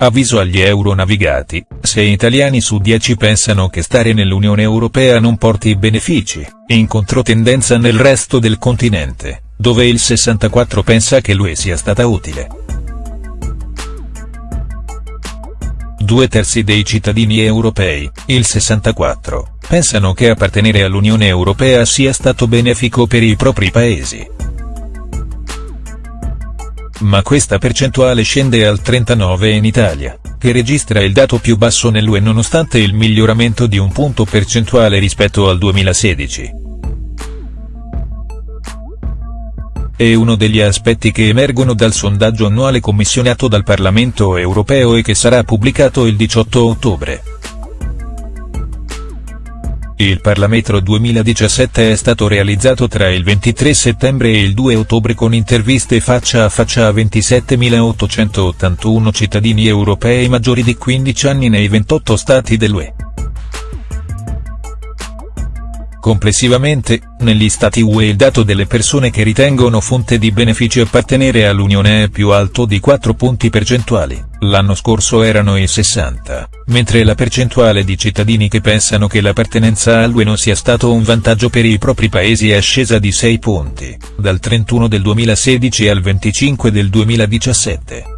Avviso agli euronavigati, 6 italiani su 10 pensano che stare nell'Unione Europea non porti benefici, in controtendenza nel resto del continente, dove il 64 pensa che l'UE sia stata utile. Due terzi dei cittadini europei, il 64, pensano che appartenere all'Unione Europea sia stato benefico per i propri paesi ma questa percentuale scende al 39 in Italia, che registra il dato più basso nell'UE nonostante il miglioramento di un punto percentuale rispetto al 2016. È uno degli aspetti che emergono dal sondaggio annuale commissionato dal Parlamento europeo e che sarà pubblicato il 18 ottobre. Il Parlametro 2017 è stato realizzato tra il 23 settembre e il 2 ottobre con interviste faccia a faccia a 27.881 cittadini europei maggiori di 15 anni nei 28 stati dell'UE. Complessivamente, negli stati UE il dato delle persone che ritengono fonte di benefici appartenere all'Unione è più alto di 4 punti percentuali, l'anno scorso erano il 60, mentre la percentuale di cittadini che pensano che l'appartenenza all'UE non sia stato un vantaggio per i propri paesi è scesa di 6 punti, dal 31 del 2016 al 25 del 2017.